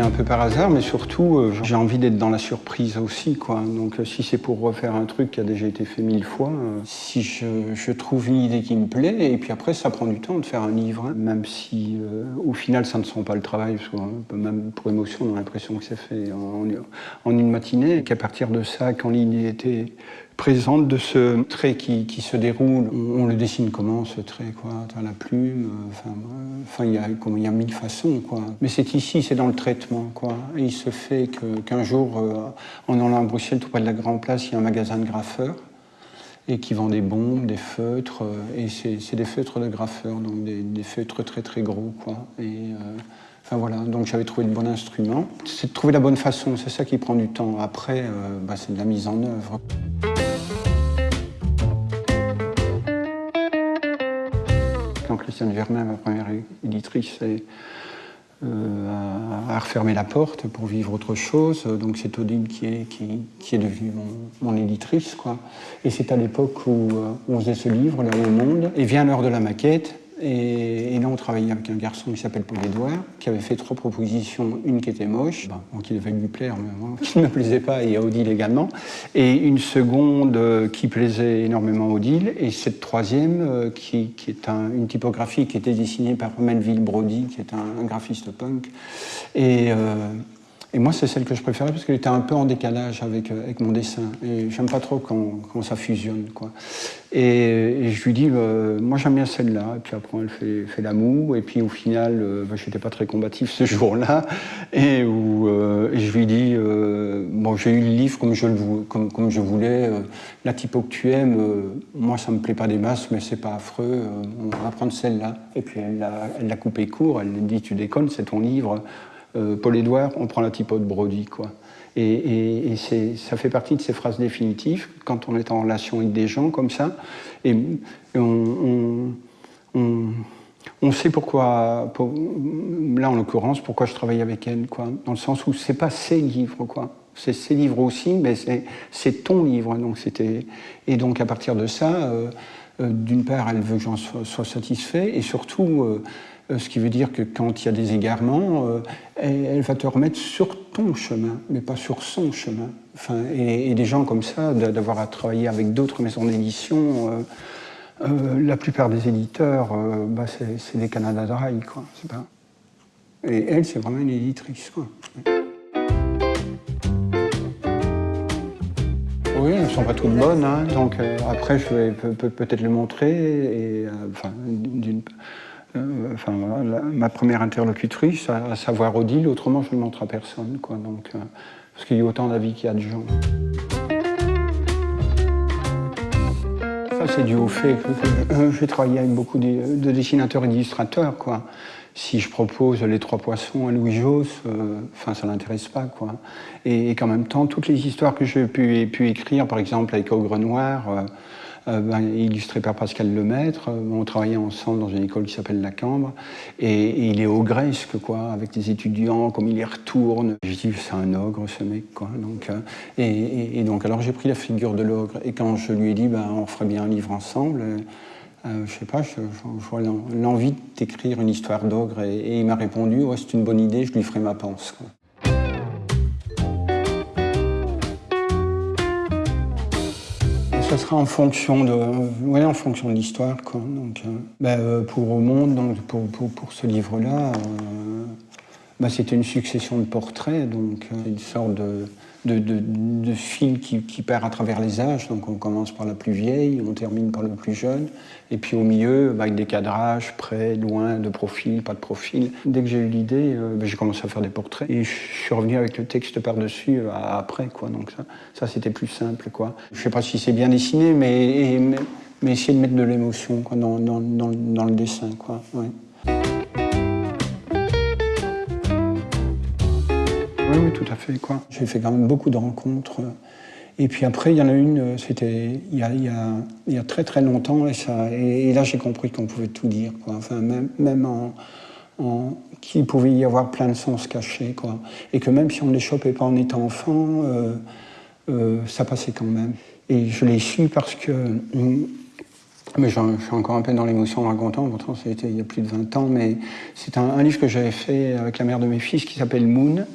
un peu par hasard, mais surtout, euh, j'ai envie d'être dans la surprise aussi, quoi. Donc, euh, si c'est pour refaire un truc qui a déjà été fait mille fois, euh, si je, trouve une idée qui me plaît, et puis après, ça prend du temps de faire un livre, hein. même si, au final, ça ne sent pas le travail, même pour émotion, on a l'impression que c'est fait en, une matinée, qu'à partir de ça, quand l'idée était présente de ce trait qui, qui se déroule. On, le dessine comment ce trait quoi? La plume, euh, enfin, enfin il y a il y a mille façons quoi. Mais c'est ici, c'est dans le traitement quoi. Il se fait qu'un jour, euh, en allant à Bruxelles, tout près de la Grande Place, il y a un magasin de graffeurs et qui vend des bombes, des feutres, euh, et c'est des feutres de graffeurs, donc des, des, feutres très très gros quoi. Et, Enfin voilà, donc j'avais trouvé le bon instrument. C'est de trouver la bonne façon, c'est ça qui prend du temps. Après, bah, c'est de la mise en œuvre. Christiane ma première éditrice, euh, a, refermé la porte pour vivre autre chose. Donc c'est Odile qui est, qui, qui est devenue mon, éditrice. Quoi. Et c'est à l'époque où, euh, on faisait ce livre, là au monde. Et vient l'heure de la maquette. Et, là, on travaillait avec un garçon qui s'appelle Paul Edouard, qui avait fait trois propositions, une qui était moche, qui devait lui plaire, mais qui ne me plaisait pas, et à Odile également, et une seconde euh, qui plaisait énormément à Odile, et cette troisième euh, qui, est une typographie qui était dessinée par Melville Brody, qui est un, graphiste punk. Et, euh, et moi, c'est celle que je préférais parce qu'elle était un peu en décalage avec, euh, avec mon dessin. Et j'aime pas trop quand, quand, ça fusionne. Quoi. Et, je lui dis, bah, moi j'aime bien celle-là. Et puis après, elle fait, fait l'amour. Et puis au final, euh, bah, je n'étais pas très combatif ce jour-là. Euh, et je lui dis, bon, j'ai eu le livre comme je, le, comme, comme je voulais. la typo que tu aimes, moi ça me plaît pas des masses, mais c'est pas affreux. on va prendre celle-là. Et puis elle l'a coupé court. Elle dit, tu déconnes, c'est ton livre. Euh, Paul Édouard, on prend la typo de Brody. Quoi. Et, ça fait partie de ces phrases définitives quand on est en relation avec des gens comme ça. Et, on, sait pourquoi, là en l'occurrence, pourquoi je travaille avec elle, quoi, dans le sens où c'est pas ses livres, quoi. C'est ses livres aussi, mais c'est ton livre. Donc et donc à partir de ça, euh, euh, d'une part, elle veut que j'en sois, satisfait, et surtout, ce qui veut dire que quand il y a des égarements, euh, elle, va te remettre sur ton chemin, mais pas sur son chemin. Enfin, et, des gens comme ça, d'avoir à travailler avec d'autres maisons d'édition, euh, la plupart des éditeurs, bah, c'est des Canada Dry, quoi. Et elle, c'est vraiment une éditrice. Oui, elles ne sont pas toutes bonnes, hein, donc après je vais peut-être le montrer, euh, enfin, ma première interlocutrice, à, savoir Odile, autrement je ne montre à personne. Quoi, donc, euh, parce qu'il y a autant d'avis qu'il y a de gens. Ça, c'est dû au fait que euh, j'ai travaillé avec beaucoup de, dessinateurs et d'illustrateurs. Si je propose Les Trois Poissons à Louis Josse, enfin, ça l'intéresse pas. Quoi. Et, qu'en même temps, toutes les histoires que j'ai pu, pu, écrire, par exemple avec Ogre Noir, euh, illustré par Pascal Lemaître. Euh, on travaillait ensemble dans une école qui s'appelle La Cambre. Et, il est ogresque, quoi, avec des étudiants, comme il y retourne. Je dis, c'est un ogre, ce mec, quoi. Donc, euh, et, donc, alors j'ai pris la figure de l'ogre. Et quand je lui ai dit, ben, on ferait bien un livre ensemble, euh, je sais pas, je, vois l'envie d'écrire une histoire d'ogre et, il m'a répondu ouais, c'est une bonne idée, je lui ferai ma pense. Ça sera en fonction de, ouais, en fonction de l'histoire. Donc, euh, bah, euh, pour Au Monde, donc, pour, pour, pour ce livre-là, euh, bah, c'était une succession de portraits, donc une sorte de, de, de, fil qui, qui, perd à travers les âges. Donc on commence par la plus vieille, on termine par le plus jeune. Et puis au milieu, avec des cadrages, près, loin, de profil, pas de profil. Dès que j'ai eu l'idée, euh, bah, j'ai commencé à faire des portraits. Et je suis revenu avec le texte par-dessus euh, après. Quoi. Donc ça, c'était plus simple. Quoi. Je sais pas si c'est bien dessiné, mais, mais, essayer de mettre de l'émotion dans, dans, dans, dans, le dessin. Quoi. Oui, tout à fait. J'ai fait quand même beaucoup de rencontres. Et puis après, il y en a une, c'était il, y a, très très longtemps, et, là j'ai compris qu'on pouvait tout dire. Enfin, même, même en, qu'il pouvait y avoir plein de sens cachés. Et que même si on ne les chopait pas en étant enfant, euh, euh, ça passait quand même. Et je l'ai su parce que hum, Mais je suis encore un peu dans l'émotion en racontant, pourtant c'était il y a plus de 20 ans, mais c'est un, livre que j'avais fait avec la mère de mes fils qui s'appelle Moon.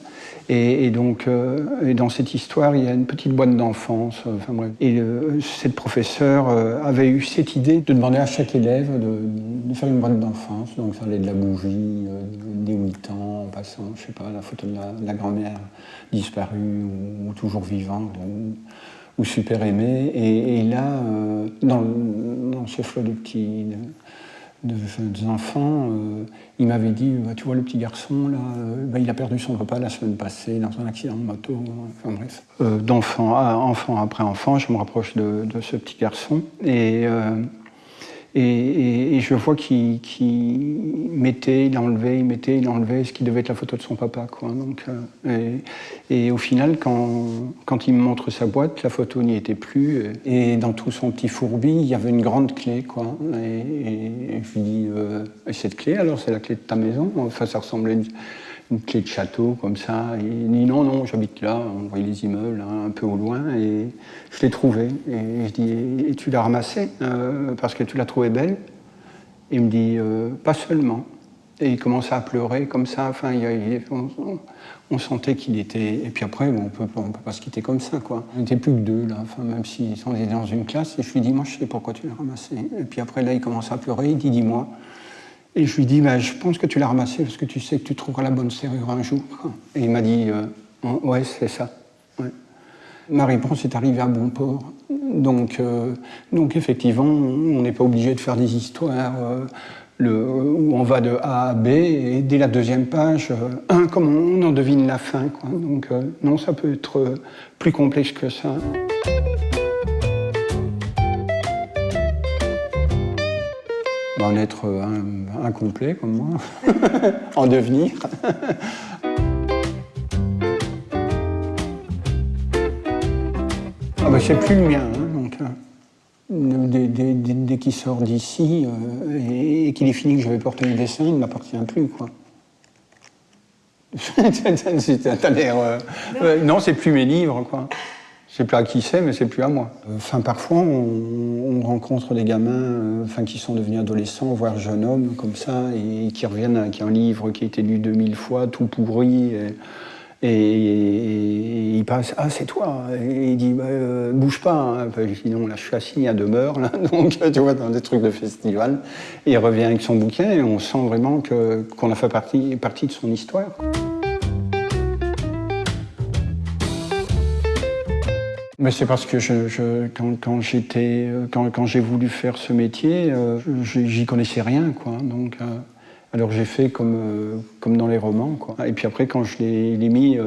Et, donc, euh, dans cette histoire, il y a une petite boîte d'enfance. Euh. Et cette professeure euh, avait eu cette idée de demander à chaque élève de, faire une boîte d'enfance. Donc, ça allait de la bougie, des 8 ans, en passant, je sais pas, la photo de la, grand-mère disparue ou, toujours vivante. Ou, super aimée. Et, là, dans, dans, ce flot de petits, de, enfants, euh, il m'avait dit, bah, tu vois le petit garçon là, euh, bah, il a perdu son papa la semaine passée dans un accident de moto, enfin bref. Euh, d'enfant enfant après enfant, je me rapproche de, de ce petit garçon et et, je vois qu'il mettait, il enlevait, il mettait, il enlevait ce qui devait être la photo de son papa. Donc, euh, et, au final, quand, quand, il me montre sa boîte, la photo n'y était plus. Et dans tout son petit fourbi, il y avait une grande clé. Et, je lui dis, euh, cette clé, alors c'est la clé de ta maison Enfin, ça ressemblait une clé de château comme ça. Et il dit non, non, j'habite là, on voyait les immeubles hein, un peu au loin, et je l'ai trouvé. Et je dis, et tu l'as ramassé euh, parce que tu l'as trouvé belle? Il me dit, euh, pas seulement. Et il commençait à pleurer comme ça, enfin, il, on, sentait qu'il était... Et puis après, on peut, ne peut pas se quitter comme ça, quoi. On n'était plus que deux, là, enfin, même si on était dans une classe, et je lui dis, moi je sais pourquoi tu l'as ramassé. Et puis après, là, il commence à pleurer, il dit, dis-moi. Et je lui dis, bah, je pense que tu l'as ramassé parce que tu sais que tu trouveras la bonne serrure un jour. Et il m'a dit, euh, ouais, c'est ça. Ma réponse est arrivée à bon port. Donc, euh, donc effectivement, on n'est pas obligé de faire des histoires euh, où on va de A à B et dès la deuxième page, comme on en devine la fin. Quoi. Donc non, ça peut être plus complexe que ça. en être incomplet comme moi, en devenir. ah ben, c'est plus le mien, hein, donc, euh, dès, qu'il sort d'ici euh, et, qu'il est fini que je vais porter le dessin, il ne m'appartient plus. quoi. Euh, non, c'est plus mes livres, quoi. C'est plus à qui c'est, mais c'est plus à moi. Enfin, parfois, on, rencontre des gamins euh, qui sont devenus adolescents, voire jeunes hommes, comme ça, et, qui reviennent avec un livre qui a été lu 2000 fois, tout pourri. Et, il passe, ah, c'est toi Et il dit, bah, euh, bouge pas. Hein. je dis, non, là, je suis assis à demeure, là, donc, tu vois, dans des trucs de festival. Et il revient avec son bouquin, et on sent vraiment qu'on a fait partie, partie de son histoire. Mais c'est parce que je, quand, j'étais, quand, j'ai voulu faire ce métier, euh, j'y connaissais rien, quoi. Donc, euh, alors j'ai fait comme, euh, comme dans les romans, quoi. Et puis après, quand je l'ai, mis,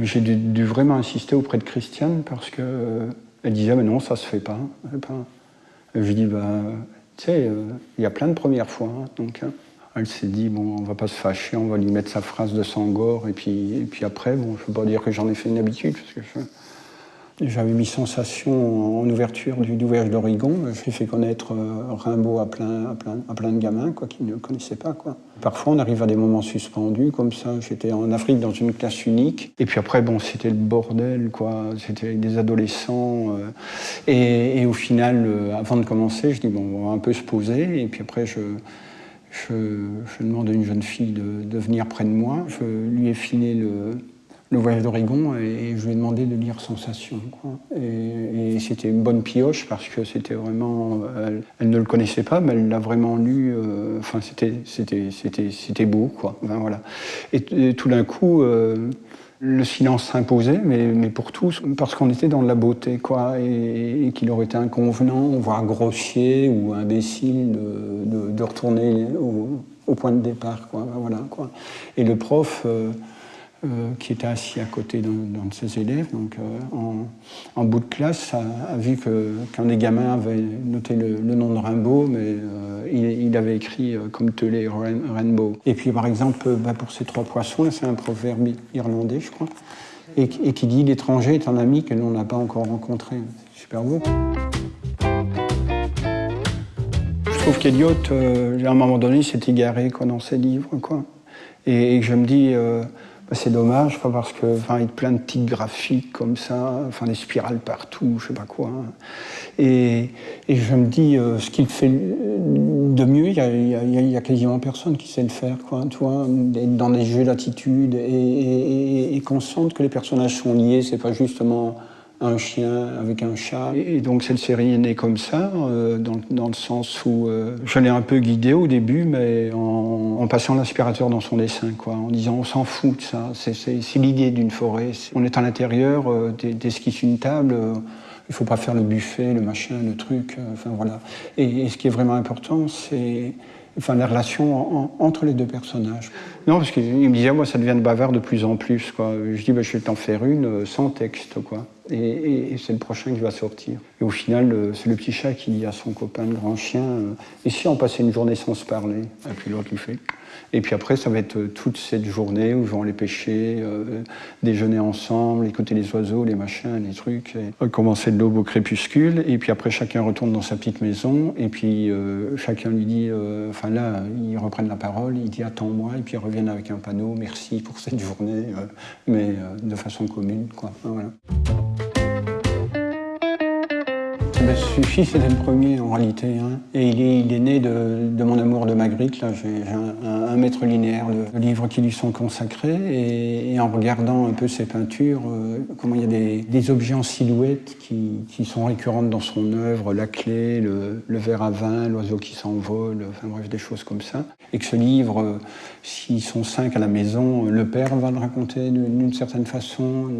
j'ai dû, vraiment insister auprès de Christiane parce que elle disait, mais non, ça se fait pas. je lui dis, bah, tu sais, il y a plein de premières fois, hein, donc. Hein. Elle s'est dit, bon, on va pas se fâcher, on va lui mettre sa phrase de Sangor, et puis, et puis après, bon, je ne veux pas dire que j'en ai fait une habitude, parce que je, j'avais mis Sensation en ouverture du, Voyage d'Oregon. J'ai fait connaître euh, Rimbaud à plein, à plein, à plein de gamins quoi, qui ne le connaissaient pas. Quoi. Parfois, on arrive à des moments suspendus comme ça. J'étais en Afrique dans une classe unique. Et puis après, bon, c'était le bordel, quoi. C'était des adolescents. Euh. et, au final, euh, avant de commencer, je dis, bon, on va un peu se poser. Et puis après, je, je, je demande à une jeune fille de, de venir près de moi. Je lui ai filé le le voyage d'Oregon et je lui ai demandé de lire Sensation. Et, c'était une bonne pioche parce que c'était vraiment. Elle, ne le connaissait pas, mais elle l'a vraiment lu. Euh, enfin, c'était beau, quoi. voilà. Et, tout d'un coup. Euh, le silence s'imposait, mais, mais, pour tous, parce qu'on était dans la beauté, quoi, et, qu'il aurait été inconvenant, voire grossier ou imbécile de, de, retourner au, point de départ, quoi, voilà, quoi. Et le prof, euh, euh, qui était assis à côté d'un de ses élèves, donc euh, en, bout de classe, a, vu qu'un des gamins avait noté le, nom de Rimbaud, mais euh, il, avait écrit comme Telé Rainbow. Et puis par exemple, bah, pour ces trois poissons, c'est un proverbe irlandais, je crois, et, qui dit l'étranger est un ami que l'on n'a pas encore rencontré. Super beau. Je trouve qu'Eliot, à un moment donné, s'est égaré quoi, dans ses livres. Quoi. Et, je me dis, c'est dommage, parce que enfin, il y a plein de petites graphiques comme ça, enfin des spirales partout, je sais pas quoi. Hein. Et, je me dis, euh, ce qu'il fait de mieux, il y, a, quasiment personne qui sait le faire, quoi. Tu vois, dans des jeux d'attitude et, qu'on sente que les personnages sont liés, c'est pas justement un chien avec un chat. Et donc cette série est née comme ça, euh, dans, le sens où euh, je l'ai un peu guidé au début, mais en, passant l'aspirateur dans son dessin, quoi, en disant on s'en fout de ça, c'est l'idée d'une forêt. On est à l'intérieur, euh, d'esquisse une table, il faut pas faire le buffet, le machin, le truc, enfin voilà. Et, ce qui est vraiment important, c'est enfin, la relation entre les deux personnages. Non, parce qu'il me disait, moi, ça devient bavard de plus en plus. Quoi. Je dis, bah, je vais t'en faire une sans texte. Quoi et, c'est le prochain qui va sortir. Et au final, c'est le petit chat qui dit à son copain, le grand chien, euh, et si on passait une journée sans se parler? Et puis l'autre lui fait. Et puis après, ça va être euh, toute cette journée où ils vont aller pêcher, euh, déjeuner ensemble, écouter les oiseaux, les machins, les trucs. Et commencer de l'aube au crépuscule. Et puis après, chacun retourne dans sa petite maison. Et puis chacun lui dit, enfin là, ils reprennent la parole, il dit attends-moi. Et puis ils reviennent avec un panneau, merci pour cette journée, mais de façon commune. Quoi. Suffit, c'était le premier en réalité. Hein. Et il est, né de, mon amour de Magritte. J'ai un, un, mètre linéaire de, livres qui lui sont consacrés. Et, en regardant un peu ses peintures, euh, comment il y a des, objets en silhouette qui, sont récurrentes dans son œuvre, la clé, le, verre à vin, l'oiseau qui s'envole, enfin bref, des choses comme ça. Et que ce livre, euh, s'ils sont cinq à la maison, le père va le raconter d'une certaine façon,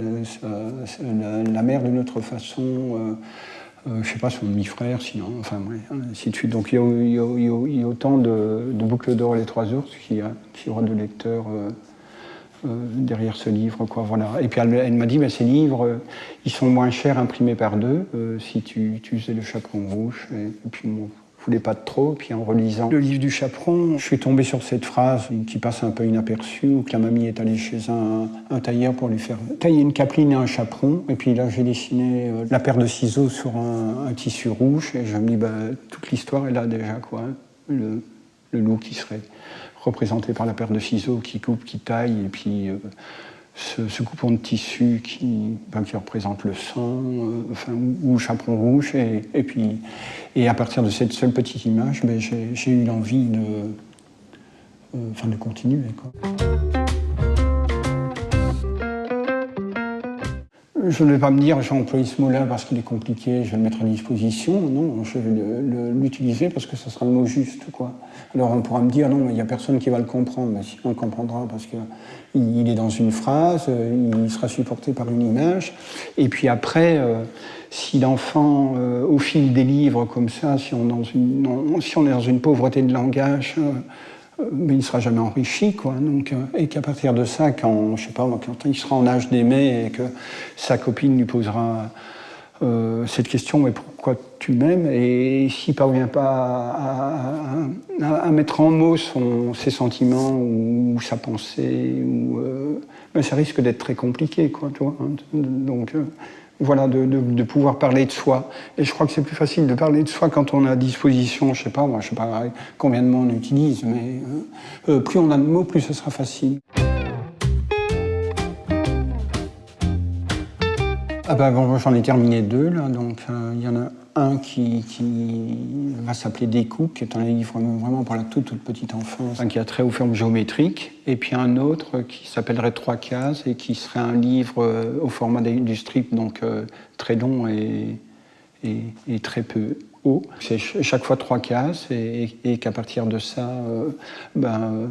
la, mère d'une autre façon. Euh, je euh, sais pas, son demi-frère, sinon, enfin, ainsi de suite. Donc il y a, autant de, boucles d'or les trois ours qu'il y, aura de lecteurs euh, euh, derrière ce livre. Quoi, voilà. Et puis elle, m'a dit, bah, ces livres, ils sont moins chers imprimés par deux si tu, tu faisais le chaperon rouge. Et, puis voulais pas de trop. Puis en relisant le livre du chaperon, je suis tombé sur cette phrase qui passe un peu inaperçue, où que la mamie est allée chez un, tailleur pour lui faire tailler une capeline et un chaperon. Et puis là, j'ai dessiné euh, la paire de ciseaux sur un, tissu rouge. Et je me dis, bah, toute l'histoire est là déjà, quoi. Le, loup qui serait représenté par la paire de ciseaux qui coupe, qui taille, et puis euh, ce, coupon de tissu qui, ben, qui représente le sang, euh, ou, chaperon rouge. Et, puis, et à partir de cette seule petite image, ben, j'ai eu l'envie de, euh, enfin, de continuer. Je ne vais pas me dire j'ai employé ce mot-là parce qu'il est compliqué, je vais le mettre à disposition. Non, je vais l'utiliser parce que ce sera le mot juste. Quoi. Alors on pourra me dire non, mais il n'y a personne qui va le comprendre. Mais si on le comprendra parce qu'il est dans une phrase, il sera supporté par une image. Et puis après, euh, si l'enfant, euh, au fil des livres comme ça, si on, est dans une pauvreté de langage, euh, mais il ne sera jamais enrichi, quoi. Donc, euh, et qu'à partir de ça, quand, je sais pas, il sera en âge d'aimer et que sa copine lui posera euh, cette question, mais pourquoi tu m'aimes? Et s'il ne parvient pas à, mettre en mots ses sentiments ou, sa pensée, ou, euh, ben ça risque d'être très compliqué, quoi, tu vois. Hein. Donc, voilà, de, pouvoir parler de soi. Et je crois que c'est plus facile de parler de soi quand on a à disposition, je sais pas, moi, je sais pas combien de mots on utilise, mais euh, euh, plus on a de mots, plus ce sera facile. Ah ben, bon, j'en ai terminé deux, là, donc euh, il y en a un qui, va s'appeler Découpe, qui est un livre vraiment pour la toute, toute petite enfance, qui a trait aux formes géométriques, et puis un autre qui s'appellerait Trois cases et qui serait un livre euh, au format du strip, donc euh, très long et, et, très peu haut. C'est chaque fois trois cases et, qu'à partir de ça, euh, ben,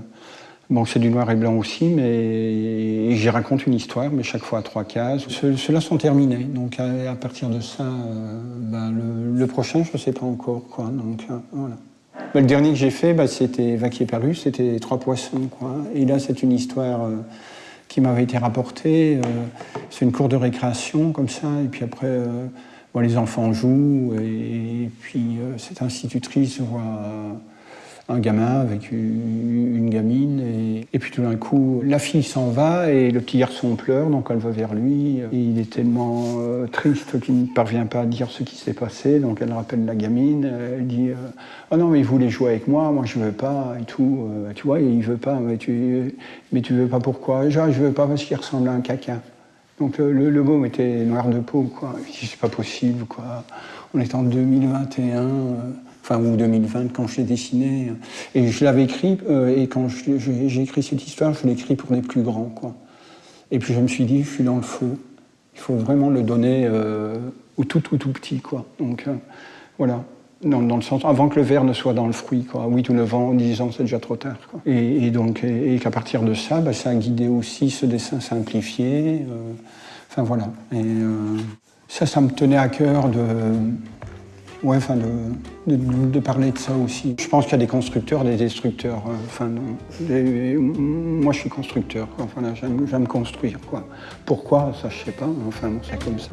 Bon, c'est du noir et blanc aussi, mais j'y raconte une histoire, mais chaque fois à trois cases. Ceux-là sont terminés, donc à, partir de ça, euh, bah, le, prochain, je ne sais pas encore. Quoi, donc, euh, voilà. Bah, le dernier que j'ai fait, bah, c'était Vaquier Perlu, c'était Trois poissons. Quoi. Et là, c'est une histoire euh, qui m'avait été rapportée. c'est une cour de récréation, comme ça, et puis après, les enfants jouent, et, puis cette institutrice voit un gamin avec une gamine. Et, puis tout d'un coup, la fille s'en va et le petit garçon pleure, donc elle va vers lui. Et il est tellement euh, triste qu'il ne parvient pas à dire ce qui s'est passé. Donc elle rappelle la gamine. Elle dit Ah non, mais il voulait jouer avec moi, moi je veux pas et tout. tu vois, il veut pas, mais tu, mais tu veux pas pourquoi? Genre, je veux pas parce qu'il ressemble à un caca. Donc le, le, môme était noir de peau, quoi. C'est pas possible, quoi. On est en 2021 enfin ou 2020 quand je l'ai dessiné. Et je l'avais écrit, euh, et quand j'ai écrit cette histoire, je l'ai écrit pour les plus grands. Quoi. Et puis je me suis dit, je suis dans le faux. Il faut vraiment le donner euh, au tout, tout, tout petit. Quoi. Donc euh, voilà, dans, le sens, avant que le verre ne soit dans le fruit. Quoi. 8 ou 9 ans, en 10 ans, c'est déjà trop tard. Et, donc, et, qu'à partir de ça, bah, ça a guidé aussi ce dessin simplifié. enfin voilà. Et ça, ça me tenait à cœur de Ouais, enfin, de, de, parler de ça aussi. Je pense qu'il y a des constructeurs, des destructeurs. Euh, enfin, moi, je suis constructeur. Enfin, j'aime construire. Quoi. Pourquoi? Ça, je sais pas. Enfin, c'est comme ça.